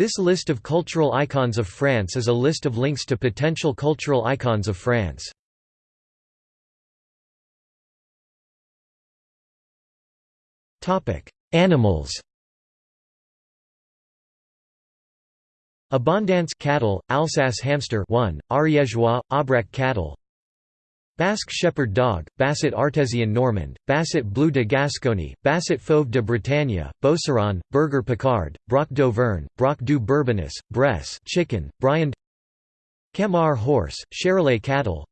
This list of cultural icons of France is a list of links to potential cultural icons of France. Animals Abondance cattle, Alsace hamster 1, Ariégeois, Aubrac cattle Basque shepherd dog, Basset artésien normand, Basset bleu de Gascogne, Basset fauve de Bretagne, Beauceron, Berger Picard, Braque d'Auvergne, Braque du Bourbonnais, Bresse chicken, Briand Camar horse, Charolais cattle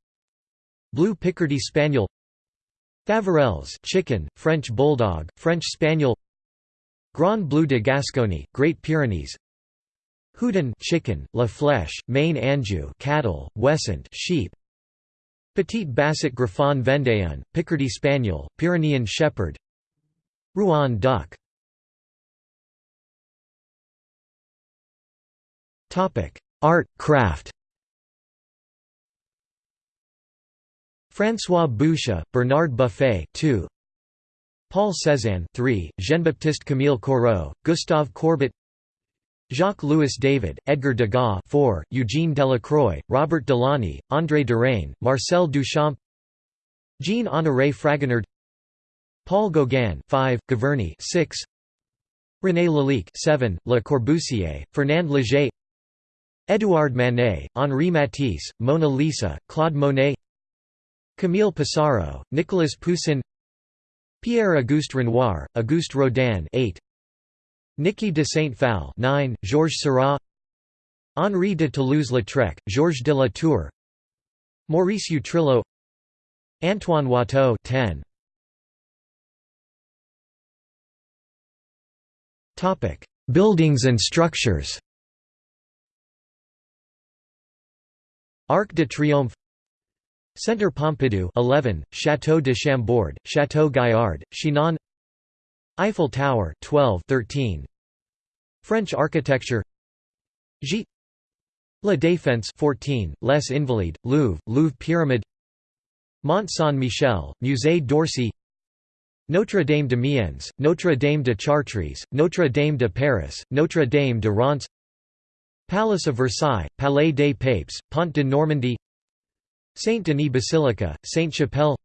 Blue Picardy Spaniel Faverolles chicken, French Bulldog, French Spaniel Grand Bleu de Gascogne, Great Pyrenees Houdan chicken, La Flèche, Maine Anjou cattle, Ouessant sheep Petite Basset Griffon Vendéen, Picardy Spaniel, Pyrenean Shepherd. Rouen duck Art, craft. François Boucher, Bernard Buffet 2. Paul Cézanne 3, Jean-Baptiste Camille Corot, Gustave Courbet Jacques-Louis David, Edgar Degas 4, Eugene Delacroix, Robert Delaunay, André Derain, Marcel Duchamp Jean-Honoré Fragonard Paul Gauguin 5, Giverny 6, René Lalique 7, Le Corbusier, Fernand Léger Édouard Manet, Henri Matisse, Mona Lisa, Claude Monet Camille Pissarro, Nicolas Poussin Pierre-Auguste Renoir, Auguste Rodin 8, Niki de Saint-Phalle 9, Georges Seurat Henri de Toulouse-Lautrec, Georges de la Tour Maurice Utrillo Antoine Watteau 10. Topic: Buildings and structures. Arc de Triomphe Centre Pompidou 11, Château de Chambord, Château Gaillard, Chinon Eiffel Tower 12 13 French architecture. Gite La Défense 14 Les Invalides Louvre Louvre Pyramid Mont Saint-Michel Musée d'Orsay. Notre Dame d'Amiens Notre Dame de Chartres Notre Dame de Paris Notre Dame de Reims. Palace of Versailles Palais des Papes Pont de Normandie. Saint-Denis Basilica Sainte-Chapelle.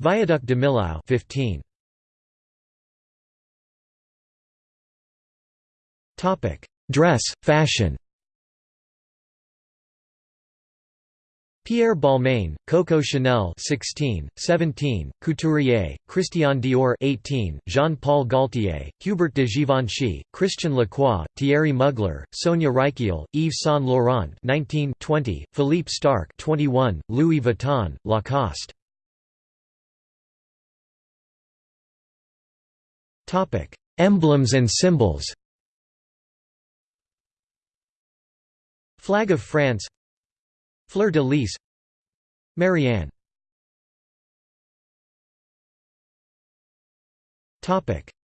Viaduc de Millau 15 Dress, fashion Pierre Balmain, Coco Chanel 16, 17, Couturier, Christian Dior 18, Jean-Paul Gaultier, Hubert de Givenchy, Christian Lacroix, Thierry Mugler, Sonia Rykiel, Yves Saint Laurent 19, 20, Philippe Starck 21, Louis Vuitton, Lacoste. Emblems and symbols. Flag of France. Fleur de Lis Marianne.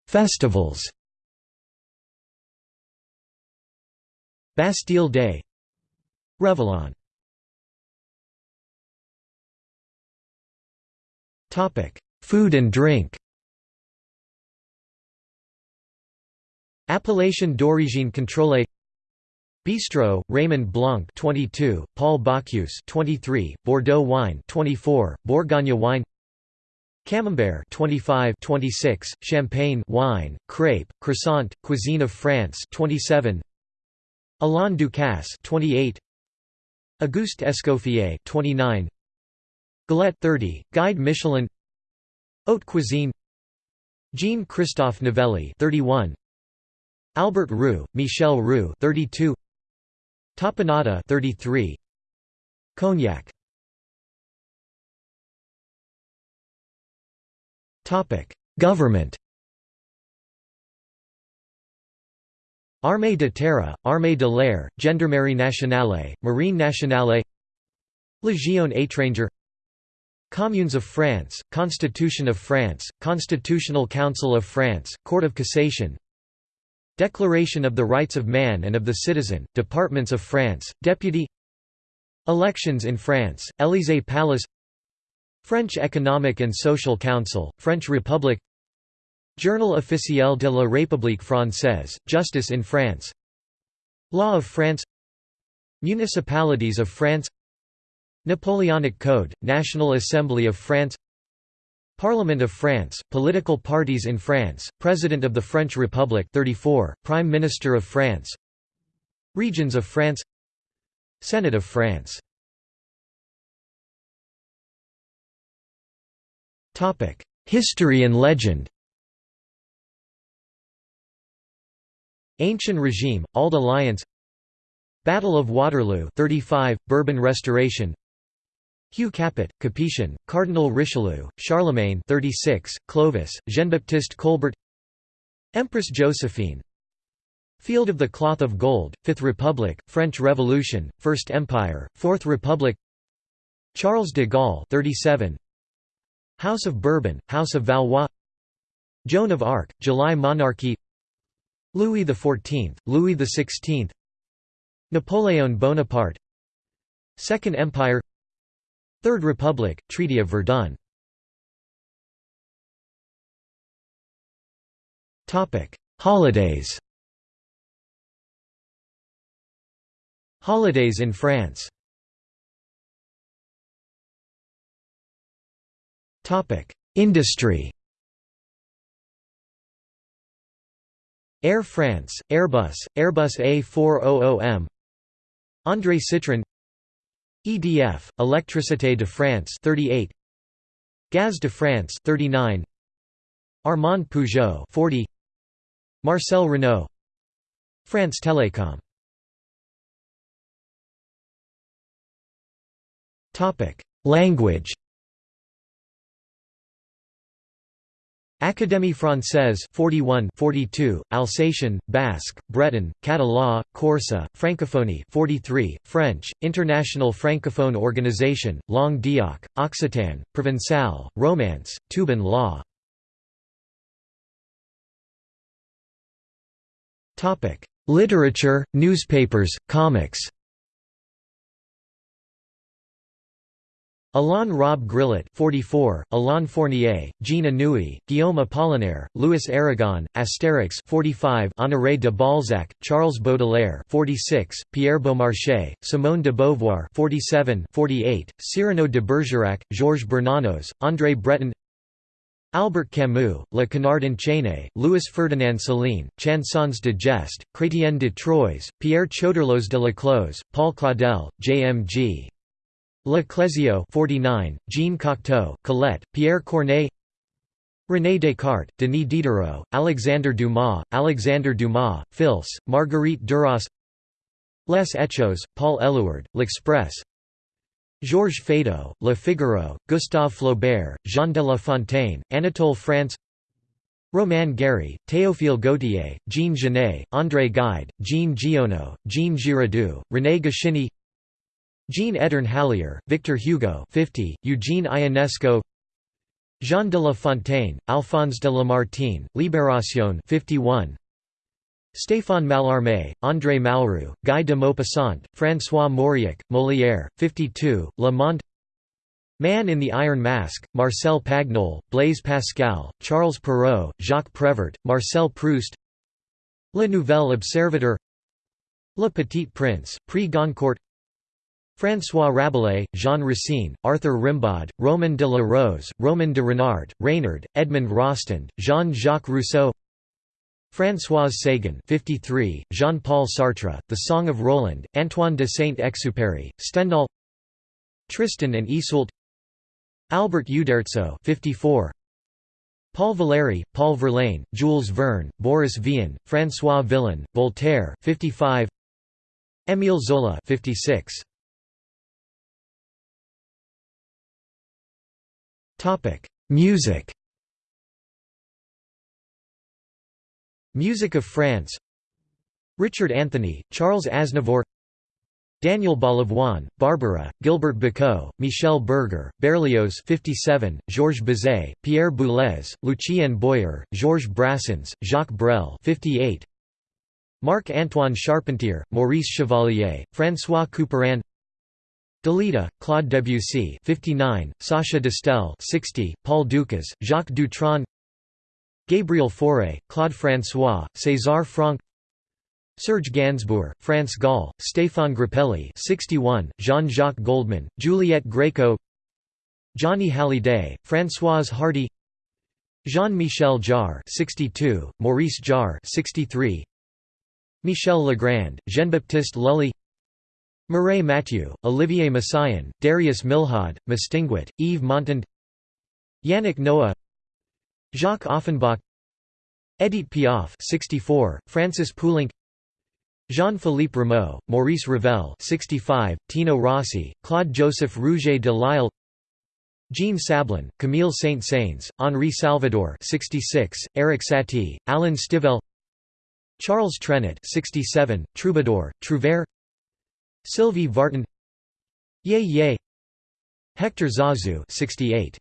Festivals. Bastille Day. Réveillon Food and drink. Appellation d'origine contrôlée Bistro, Raymond Blanc 22, Paul Bocuse 23, Bordeaux wine 24, Bourgogne wine Camembert 25 26, Champagne wine, crepe, croissant, cuisine of France 27, Alain Ducasse 28, Auguste Escoffier 29, Galette 30, Guide Michelin Haute cuisine Jean-Christophe Novelli 31, Albert Roux, Michel Roux 32, Tapenade 33 Cognac. Topic Government. Armée de terre, Armée de l'air, Gendarmerie nationale, Marine nationale. Légion étrangère. Communes of France, Constitution of France, Constitutional Council of France, Court of Cassation Declaration of the Rights of Man and of the Citizen, Departments of France, Deputy Elections in France, Élysée Palace French Economic and Social Council, French Republic Journal officiel de la République française, Justice in France Law of France Municipalities of France Napoleonic Code, National Assembly of France Parliament of France, political parties in France, President of the French Republic 34, Prime Minister of France. Regions of France. Senate of France. History and legend. Ancient regime, Auld Alliance. Battle of Waterloo 35, Bourbon Restoration Hugh Capet, Capetian, Cardinal Richelieu, Charlemagne 36, Clovis, Jean-Baptiste Colbert Empress Josephine Field of the Cloth of Gold, Fifth Republic, French Revolution, First Empire, Fourth Republic Charles de Gaulle 37, House of Bourbon, House of Valois Joan of Arc, July Monarchy Louis XIV, Louis XVI Napoleon Bonaparte Second Empire Third Republic, Treaty of Verdun. Holidays. Holidays in France. Topic Industry. Air France, Airbus, Airbus A400M André Citroën EDF, Électricité de France 38 Gaz de France 39 Armand Peugeot 40 Marcel Renault. France Télécom. Language Académie française 41 42 Alsatian Basque Breton Catalan Corsa Francophonie 43 French International Francophone Organisation Langue d'Oc Occitan Provençal Romance Toubon law. Literature newspapers comics Alain Robbe-Grillet 44, Alain Fournier, Jean Anouilh, Guillaume Apollinaire, Louis Aragon, Astérix 45, Honoré de Balzac, Charles Baudelaire 46, Pierre Beaumarchais, Simone de Beauvoir 47, 48, Cyrano de Bergerac, Georges Bernanos, André Breton Albert Camus, Le Canard enchaîné, Louis Ferdinand Céline, Chansons de geste, Chrétien de Troyes, Pierre Choderlos de la Laclos, Paul Claudel, J.M.G. Le Clézio 49, Jean Cocteau, Colette, Pierre Corneille René Descartes, Denis Diderot, Alexander Dumas, Alexander Dumas, Fils, Marguerite Duras Les Echos, Paul Éluard, L'Express Georges Feydeau, Le Figaro, Gustave Flaubert, Jean de La Fontaine, Anatole France Romain Gary, Théophile Gautier, Jean Genet, André Gide, Jean Giono, Jean Giraudoux, René Goscinny Jean Edern Hallier, Victor Hugo 50, Eugene Ionesco Jean de La Fontaine, Alphonse de Lamartine, Libération 51, Stéphane Mallarmé, André Malraux, Guy de Maupassant, François Mauriac, Molière, 52, Le Monde Man in the Iron Mask, Marcel Pagnol, Blaise Pascal, Charles Perrault, Jacques Prévert, Marcel Proust Le Nouvel Observateur Le Petit Prince, Prix Goncourt François Rabelais, Jean Racine, Arthur Rimbaud, Roman de la Rose, Roman de Renard, Reynard, Edmond Rostand, Jean-Jacques Rousseau Françoise Sagan 53, Jean-Paul Sartre, The Song of Roland, Antoine de Saint-Exupéry, Stendhal Tristan and Isolde Albert Uderzo 54, Paul Valéry, Paul Verlaine, Jules Verne, Boris Vian, François Villon, Voltaire 55, Émile Zola 56. Music Music of France Richard Anthony, Charles Aznavour Daniel Balavoine, Barbara, Gilbert Bécaud, Michel Berger, Berlioz 57, Georges Bizet, Pierre Boulez, Lucien Boyer, Georges Brassens, Jacques Brel 58, Marc-Antoine Charpentier, Maurice Chevalier, François Couperin Dalida, Claude Debussy 59, Sacha Distel 60, Paul Dukas, Jacques Dutronc Gabriel Fauré, Claude François, César Franck Serge Gainsbourg, France Gall, Stéphane Grappelli 61, Jean-Jacques Goldman, Juliette Gréco Johnny Hallyday, Françoise Hardy Jean-Michel Jarre 62, Maurice Jarre 63, Michel Legrand, Jean-Baptiste Lully Mireille Mathieu, Olivier Messiaen, Darius Milhaud, Mistinguett, Yves Montand Yannick Noah Jacques Offenbach Edith Piaf 64, Francis Poulenc Jean-Philippe Rameau, Maurice Ravel 65, Tino Rossi, Claude-Joseph Rouget de Lisle Jean Sablon, Camille Saint-Saëns, Henri Salvador 66, Erik Satie, Alan Stivell Charles Trenet 67, Troubadour, Trouvère Sylvie Vartan. Ye Ye. Hector Zazou 68.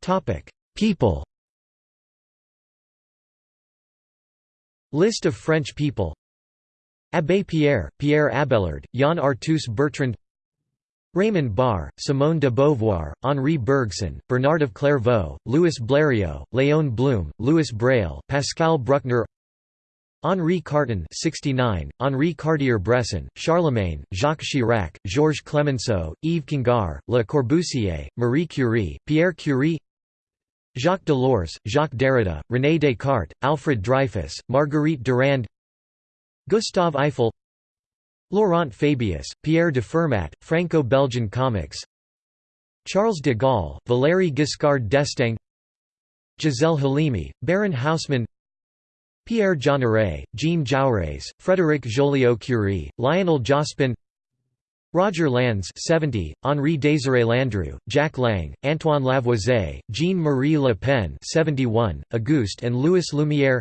Topic: People. List of French people. Abbé Pierre, Pierre Abelard, Yann Arthus-Bertrand. Raymond Barre, Simone de Beauvoir, Henri Bergson, Bernard of Clairvaux, Louis Blériot, Léon Blum, Louis Braille, Pascal Bruckner Henri Carton 69, Henri Cartier-Bresson, Charlemagne, Jacques Chirac, Georges Clemenceau, Yves Congar, Le Corbusier, Marie Curie, Pierre Curie Jacques Delors, Jacques Derrida, René Descartes, Alfred Dreyfus, Marguerite Durand Gustave Eiffel Laurent Fabius, Pierre de Fermat, Franco-Belgian comics Charles de Gaulle, Valéry Giscard d'Estaing Gisèle Halimi, Baron Haussmann Pierre Jeanneret, Jean Jaurès, Frédéric Joliot-Curie, Lionel Jospin Roger Landes 70, Henri Désiré Landru, Jack Lang, Antoine Lavoisier, Jean-Marie Le Pen 71, Auguste and Louis Lumière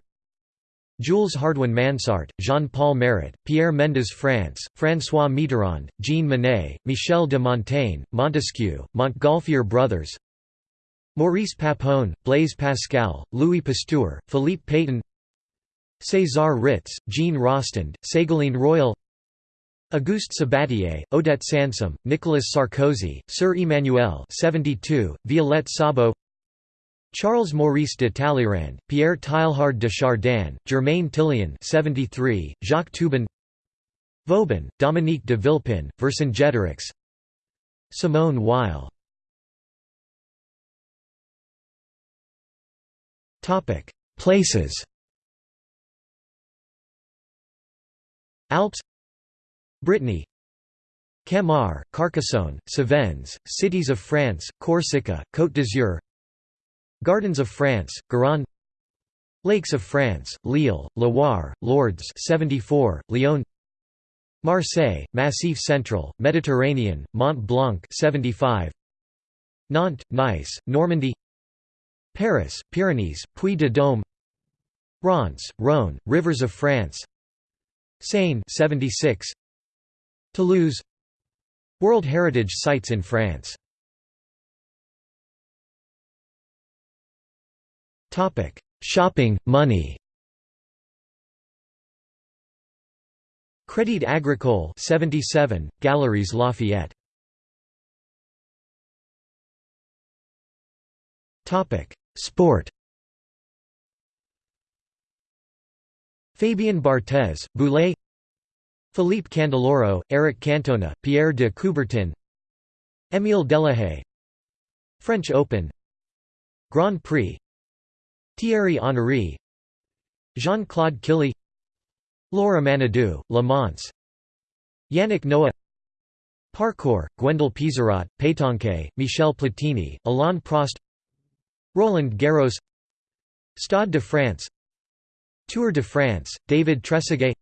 Jules Hardouin Mansart, Jean-Paul Marat, Pierre Mendès France, François Mitterrand, Jean Monnet, Michel de Montaigne, Montesquieu, Montgolfier Brothers Maurice Papon, Blaise Pascal, Louis Pasteur, Philippe Pétain César Ritz, Jean Rostand, Ségolène Royal Auguste Sabatier, Odette Sansom, Nicolas Sarkozy, Sœur Emmanuelle 72, Violette Szabo Charles Maurice de Talleyrand, Pierre Teilhard de Chardin, Germaine Tillion 73, Jacques Toubon Vauban, Dominique de Villepin, Vercingetorix Simone Weil. Places Alps Brittany Camargue, Carcassonne, Cévennes, Cities of France, Corsica, Côte d'Azur Gardens of France, Garonne Lakes of France, Lille, Loire, Lourdes 74, Lyon Marseille, Massif Central, Mediterranean, Mont Blanc 75, Nantes, Nice, Normandy Paris, Pyrenees, Puy-de-Dôme Reims, Rhône, Rivers of France Seine 76, Toulouse. World Heritage Sites in France. Topic Shopping, money. Crédit Agricole 77, Galeries Lafayette. Topic Sport Fabien Barthez, Boulay Philippe Candeloro, Eric Cantona, Pierre de Coubertin Émile Delahaye French Open Grand Prix Thierry Henry Jean-Claude Killy Laure Manaudou, Le Mans Yannick Noah Parkour, Gwendal Peizerat, Pétanque, Michel Platini, Alain Prost Roland Garros Stade de France Tour de France, David Trezeguet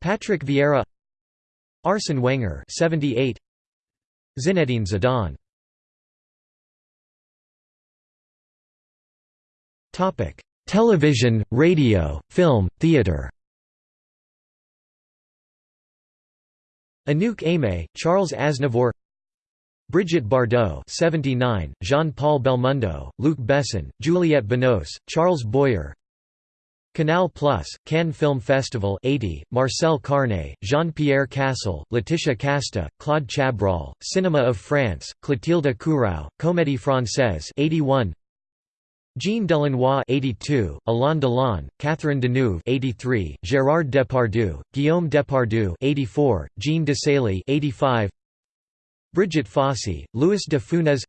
Patrick Vieira Arsene Wenger 78 Zinedine Zidane. Topic Television, radio, film, theatre Anouk Aimée, Charles Aznavour Brigitte Bardot 79, Jean-Paul Belmondo, Luc Besson, Juliette Binoche, Charles Boyer Canal Plus, Cannes Film Festival 80, Marcel Carné, Jean-Pierre Cassel, Laetitia Casta, Claude Chabrol, Cinema of France, Clotilde Courau, Comédie Française 81, Jean Delannoy 82, Alain Delon, Catherine Deneuve 83, Gérard Depardieu, Guillaume Depardieu 84, Jean Desailly 85, Brigitte Fossey, Louis de Funès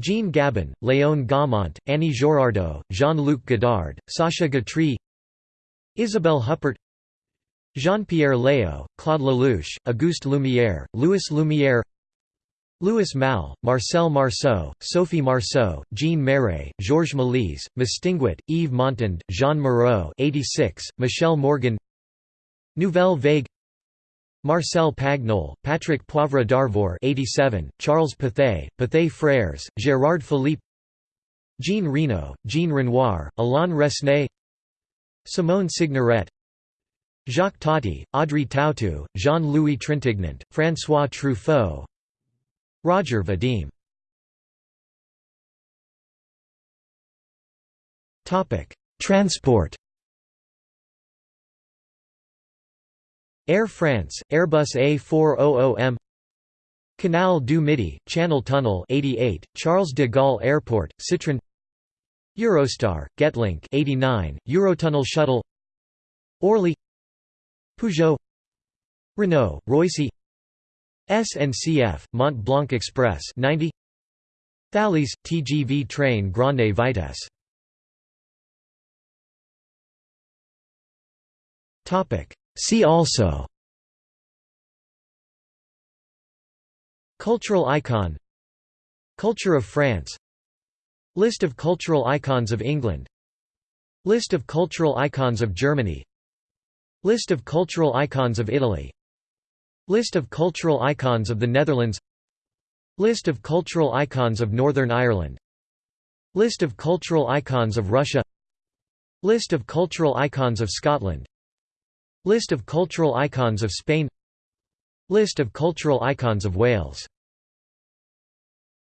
Jean Gabin, Léon Gaumont, Annie Girardot, Jean-Luc Godard, Sacha Guitry Isabelle Huppert Jean-Pierre Léaud, Claude Lelouch, Auguste Lumière, Louis Lumière Louis Malle, Marcel Marceau, Sophie Marceau, Jean Marais, Georges Méliès, Mistinguett, Yves Montand, Jeanne Moreau 86, Michèle Morgan Nouvelle Vague Marcel Pagnol, Patrick Poivre d'Arvor 87, Charles Pathé, Pathé Frères, Gérard Philipe Jean Reno, Jean Renoir, Alain Resnais Simone Signoret Jacques Tati, Audrey Tautou, Jean-Louis Trintignant, François Truffaut Roger Vadim. Transport Air France, Airbus A400M Canal du Midi, Channel Tunnel 88, Charles de Gaulle Airport, Citroën Eurostar, Getlink 89, Eurotunnel Shuttle Orly Peugeot Renault, Roissy SNCF, Mont Blanc Express 90 Thalys, TGV train Grande Vitesse See also Cultural icon Culture of France List of cultural icons of England List of cultural icons of Germany List of cultural icons of Italy List of cultural icons of the Netherlands List of cultural icons of Northern Ireland List of cultural icons of Russia List of cultural icons of Scotland List of cultural icons of Spain. List of cultural icons of Wales